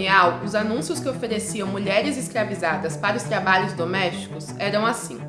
colonial, os anúncios que ofereciam mulheres escravizadas para os trabalhos domésticos eram assim.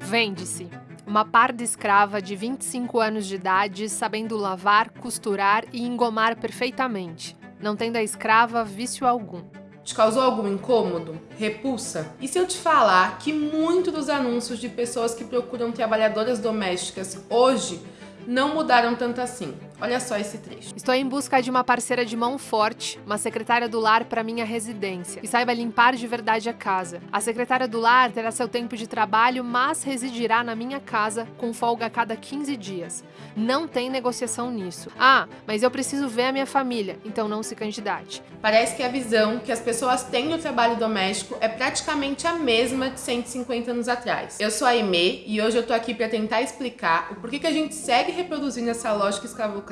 Vende-se. Uma parda escrava de 25 anos de idade, sabendo lavar, costurar e engomar perfeitamente, não tendo a escrava vício algum. Te causou algum incômodo? Repulsa? E se eu te falar que muito dos anúncios de pessoas que procuram trabalhadoras domésticas hoje não mudaram tanto assim. Olha só esse trecho. Estou em busca de uma parceira de mão forte, uma secretária do lar para minha residência, que saiba limpar de verdade a casa. A secretária do lar terá seu tempo de trabalho, mas residirá na minha casa com folga a cada 15 dias. Não tem negociação nisso. Ah, mas eu preciso ver a minha família, então não se candidate. Parece que a visão que as pessoas têm do trabalho doméstico é praticamente a mesma de 150 anos atrás. Eu sou a Aimee e hoje eu tô aqui para tentar explicar o porquê que a gente segue reproduzindo essa lógica escravocrata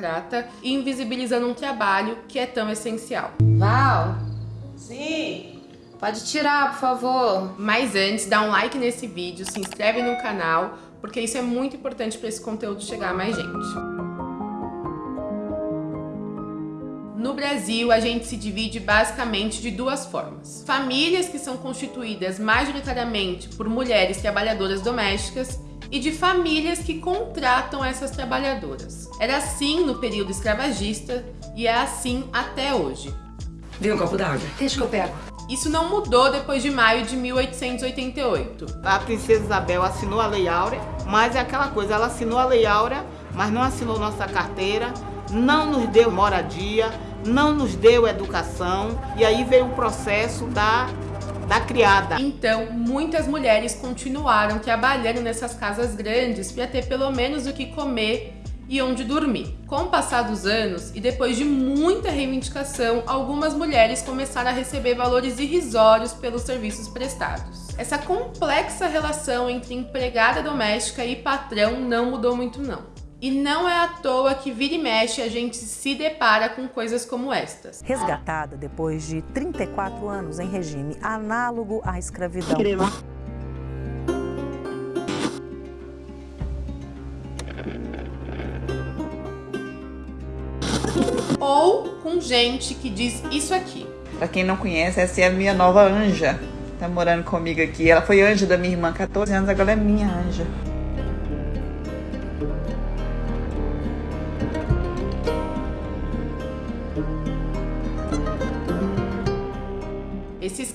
e invisibilizando um trabalho que é tão essencial. Val? Sim? Pode tirar, por favor. Mas antes, dá um like nesse vídeo, se inscreve no canal, porque isso é muito importante para esse conteúdo chegar a mais gente. No Brasil, a gente se divide basicamente de duas formas. Famílias que são constituídas majoritariamente por mulheres trabalhadoras domésticas e de famílias que contratam essas trabalhadoras. Era assim no período escravagista e é assim até hoje. Vem um copo d'água. Deixa que eu pego. Isso não mudou depois de maio de 1888. A princesa Isabel assinou a Lei Áurea, mas é aquela coisa, ela assinou a Lei Áurea, mas não assinou nossa carteira, não nos deu moradia, não nos deu educação, e aí veio o processo da da criada. Então, muitas mulheres continuaram trabalhando nessas casas grandes para ter pelo menos o que comer e onde dormir. Com o passar dos anos e depois de muita reivindicação, algumas mulheres começaram a receber valores irrisórios pelos serviços prestados. Essa complexa relação entre empregada doméstica e patrão não mudou muito não. E não é à toa que vira e mexe a gente se depara com coisas como estas. Resgatada depois de 34 anos em regime análogo à escravidão. Crema. Ou com gente que diz isso aqui. Pra quem não conhece, essa é a minha nova anja. Tá morando comigo aqui. Ela foi anja da minha irmã, 14 anos, agora é minha anja.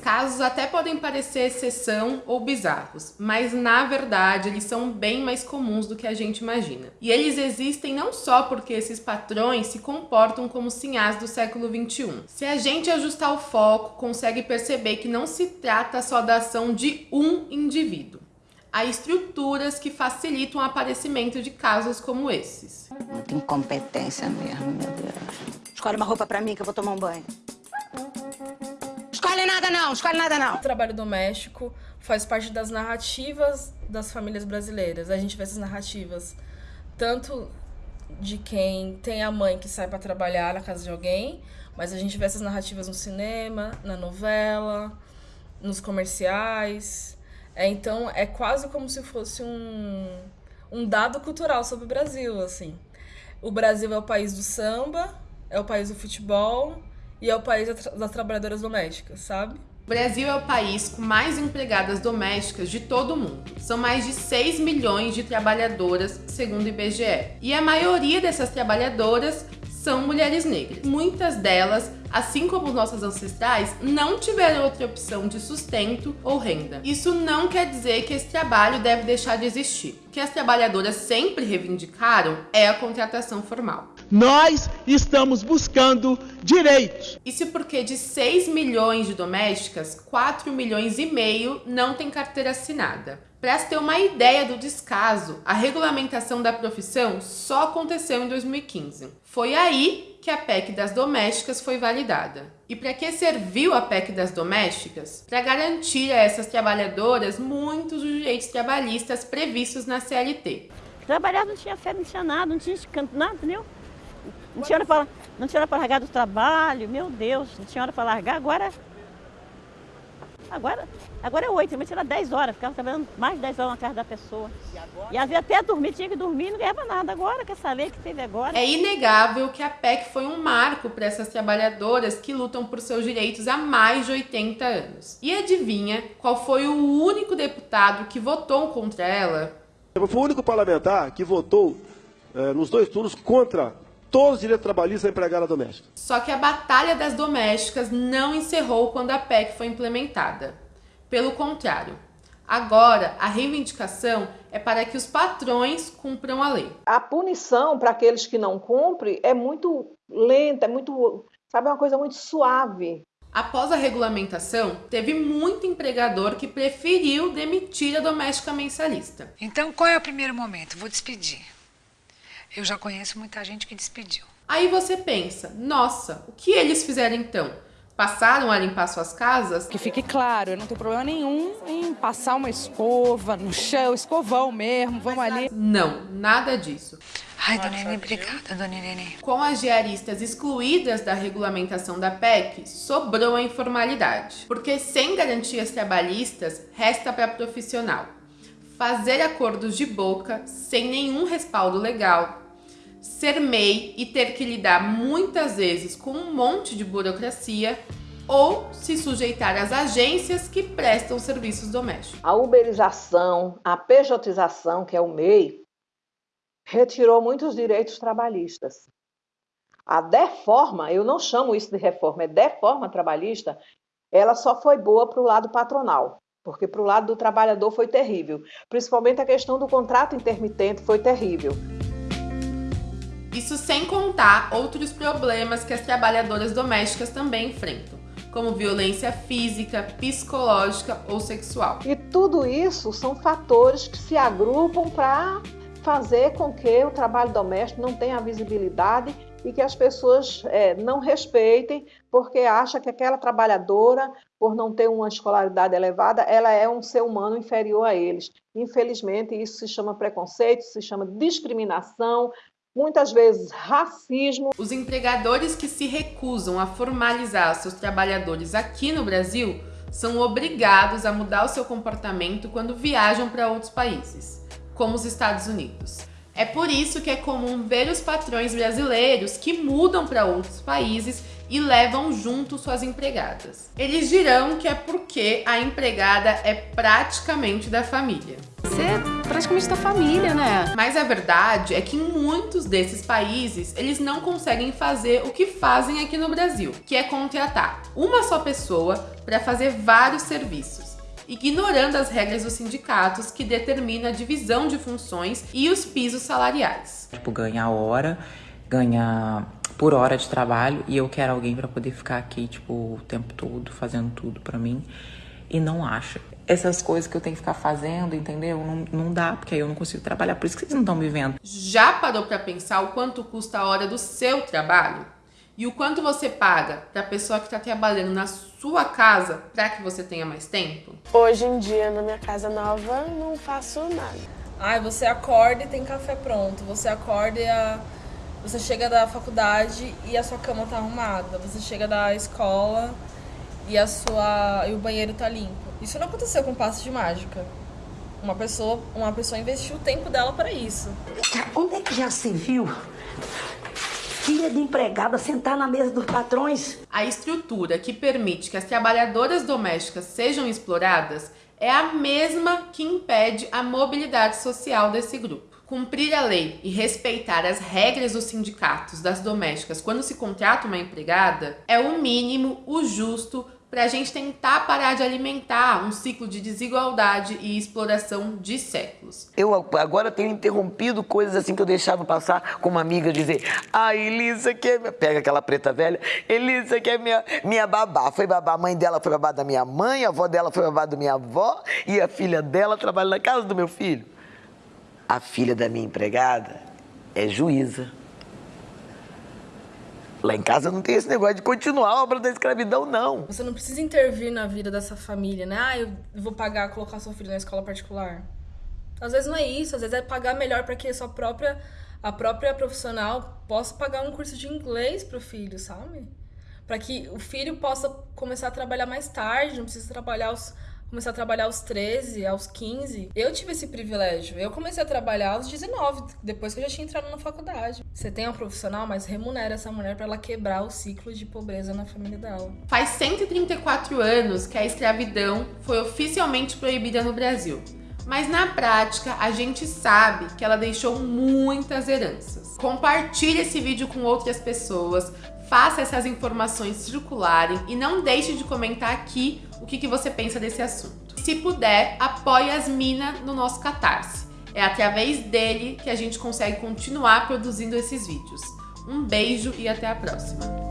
Casos até podem parecer exceção ou bizarros, mas na verdade eles são bem mais comuns do que a gente imagina. E eles existem não só porque esses patrões se comportam como sinhás do século XXI. Se a gente ajustar o foco, consegue perceber que não se trata só da ação de um indivíduo. Há estruturas que facilitam o aparecimento de casos como esses. Muita incompetência mesmo, meu Deus. Escolhe uma roupa pra mim que eu vou tomar um banho. Escolhe nada não, escolhe nada não. O trabalho doméstico faz parte das narrativas das famílias brasileiras. A gente vê essas narrativas tanto de quem tem a mãe que sai para trabalhar na casa de alguém, mas a gente vê essas narrativas no cinema, na novela, nos comerciais. É, então é quase como se fosse um, um dado cultural sobre o Brasil, assim. O Brasil é o país do samba, é o país do futebol, e é o país das trabalhadoras domésticas, sabe? O Brasil é o país com mais empregadas domésticas de todo o mundo. São mais de 6 milhões de trabalhadoras, segundo o IBGE. E a maioria dessas trabalhadoras são mulheres negras. Muitas delas, assim como nossas ancestrais, não tiveram outra opção de sustento ou renda. Isso não quer dizer que esse trabalho deve deixar de existir. O que as trabalhadoras sempre reivindicaram é a contratação formal. Nós estamos buscando direitos. Isso porque de 6 milhões de domésticas, 4 milhões e meio não têm carteira assinada. Para se ter uma ideia do descaso, a regulamentação da profissão só aconteceu em 2015. Foi aí que a PEC das domésticas foi validada. E para que serviu a PEC das domésticas? Para garantir a essas trabalhadoras muitos dos direitos trabalhistas previstos na CLT. Trabalhar não tinha fé, não tinha nada, não tinha canto, nada, entendeu? Não tinha hora para não tinha hora para largar do trabalho, meu Deus, não tinha hora para largar, agora agora Agora é oito, antigamente era 10 horas, ficava trabalhando mais de 10 horas na casa da pessoa. E às vezes até dormir, tinha que dormir e não ganhava nada. Agora, quer saber que teve agora? É inegável que a PEC foi um marco para essas trabalhadoras que lutam por seus direitos há mais de 80 anos. E adivinha qual foi o único deputado que votou contra ela? Foi o único parlamentar que votou eh, nos dois turnos contra todos os direitos trabalhistas da empregada doméstica. Só que a batalha das domésticas não encerrou quando a PEC foi implementada. Pelo contrário, agora a reivindicação é para que os patrões cumpram a lei. A punição para aqueles que não cumprem é muito lenta, é muito, sabe, é uma coisa muito suave. Após a regulamentação, teve muito empregador que preferiu demitir a doméstica mensalista. Então, qual é o primeiro momento? Vou despedir. Eu já conheço muita gente que despediu. Aí você pensa, nossa, o que eles fizeram então? passaram a limpar suas casas? Que fique claro, eu não tenho problema nenhum em passar uma escova no chão, escovão mesmo, vamos ali. Não, nada disso. Ai, dona Irene, obrigada, dona Irene. Com as diaristas excluídas da regulamentação da PEC, sobrou a informalidade. Porque sem garantias trabalhistas, resta para profissional fazer acordos de boca sem nenhum respaldo legal, ser MEI e ter que lidar muitas vezes com um monte de burocracia ou se sujeitar às agências que prestam serviços domésticos. A uberização, a pejotização, que é o MEI, retirou muitos direitos trabalhistas. A deforma, eu não chamo isso de reforma, é deforma trabalhista, ela só foi boa para o lado patronal, porque para o lado do trabalhador foi terrível. Principalmente a questão do contrato intermitente foi terrível. Isso sem contar outros problemas que as trabalhadoras domésticas também enfrentam, como violência física, psicológica ou sexual. E tudo isso são fatores que se agrupam para fazer com que o trabalho doméstico não tenha visibilidade e que as pessoas é, não respeitem porque acha que aquela trabalhadora, por não ter uma escolaridade elevada, ela é um ser humano inferior a eles. Infelizmente, isso se chama preconceito, se chama discriminação, muitas vezes racismo. Os empregadores que se recusam a formalizar seus trabalhadores aqui no Brasil são obrigados a mudar o seu comportamento quando viajam para outros países, como os Estados Unidos. É por isso que é comum ver os patrões brasileiros que mudam para outros países e levam junto suas empregadas. Eles dirão que é porque a empregada é praticamente da família. Você é praticamente da família, né? Mas a verdade é que em muitos desses países eles não conseguem fazer o que fazem aqui no Brasil, que é contratar uma só pessoa para fazer vários serviços ignorando as regras dos sindicatos que determinam a divisão de funções e os pisos salariais. Tipo, ganhar hora, ganhar por hora de trabalho e eu quero alguém para poder ficar aqui, tipo, o tempo todo fazendo tudo para mim e não acha. Essas coisas que eu tenho que ficar fazendo, entendeu? Não, não dá, porque aí eu não consigo trabalhar. Por isso que vocês não estão me vendo. Já parou para pensar o quanto custa a hora do seu trabalho? E o quanto você paga para a pessoa que está trabalhando na sua casa para que você tenha mais tempo? Hoje em dia, na minha casa nova, não faço nada. Ai, você acorda e tem café pronto. Você acorda e a você chega da faculdade e a sua cama tá arrumada. Você chega da escola e a sua e o banheiro tá limpo. Isso não aconteceu com passo de mágica. Uma pessoa, uma pessoa investiu o tempo dela para isso. Onde é que já se viu? Filha de empregada sentar na mesa dos patrões. A estrutura que permite que as trabalhadoras domésticas sejam exploradas é a mesma que impede a mobilidade social desse grupo. Cumprir a lei e respeitar as regras dos sindicatos das domésticas quando se contrata uma empregada é o mínimo, o justo, para a gente tentar parar de alimentar um ciclo de desigualdade e exploração de séculos. Eu agora tenho interrompido coisas assim que eu deixava passar com uma amiga dizer: "Ah, Elisa que é... pega aquela preta velha, Elisa que é minha minha babá, foi babá, a mãe dela foi babá da minha mãe, a avó dela foi babá da minha avó e a filha dela trabalha na casa do meu filho" a filha da minha empregada é juíza. Lá em casa não tem esse negócio de continuar a obra da escravidão, não. Você não precisa intervir na vida dessa família, né? Ah, eu vou pagar, colocar seu filho na escola particular. Às vezes não é isso, às vezes é pagar melhor para que a sua própria, a própria profissional possa pagar um curso de inglês pro filho, sabe? Para que o filho possa começar a trabalhar mais tarde, não precisa trabalhar os começar a trabalhar aos 13, aos 15. Eu tive esse privilégio. Eu comecei a trabalhar aos 19, depois que eu já tinha entrado na faculdade. Você tem uma profissional, mas remunera essa mulher para ela quebrar o ciclo de pobreza na família dela. Faz 134 anos que a escravidão foi oficialmente proibida no Brasil. Mas na prática, a gente sabe que ela deixou muitas heranças. Compartilhe esse vídeo com outras pessoas, faça essas informações circularem e não deixe de comentar aqui o que, que você pensa desse assunto. Se puder, apoie as minas no nosso Catarse. É através dele que a gente consegue continuar produzindo esses vídeos. Um beijo e até a próxima!